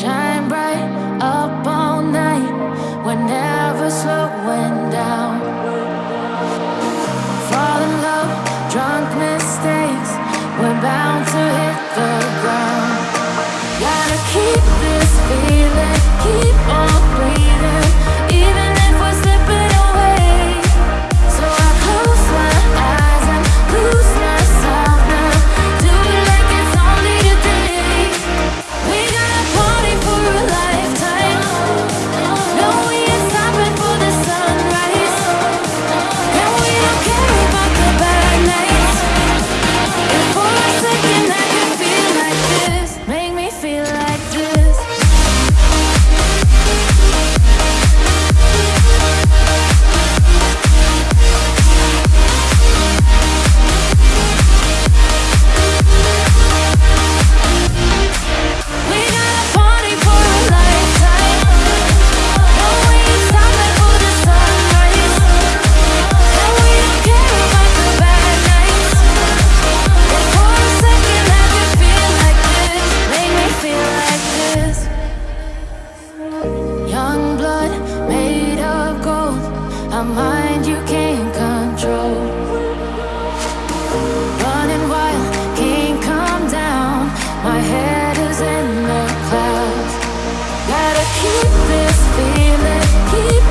Shine bright up all night. We're never slowing down. Fall in love, drunk mistakes. We're bound to hit the ground. Gotta keep. mind you can't control. Running wild, can't come down. My head is in the clouds. Gotta keep this feeling, keep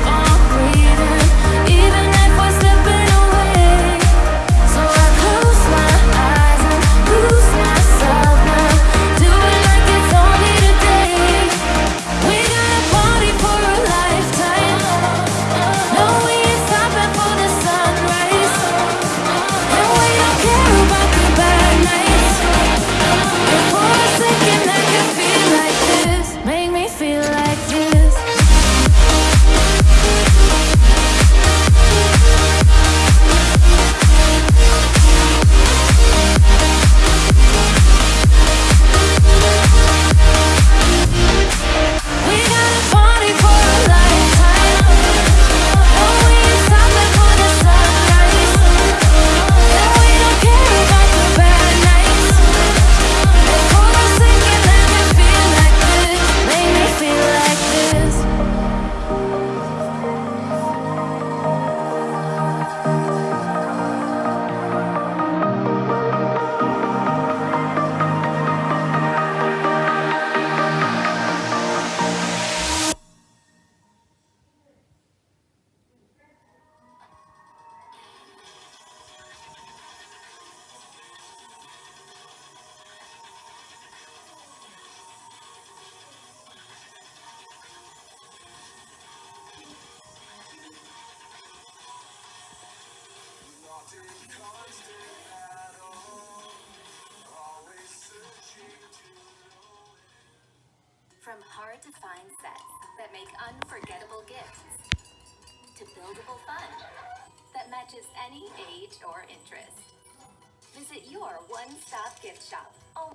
From hard to find sets that make unforgettable gifts, to buildable fun that matches any age or interest. Visit your one-stop gift shop. Oh.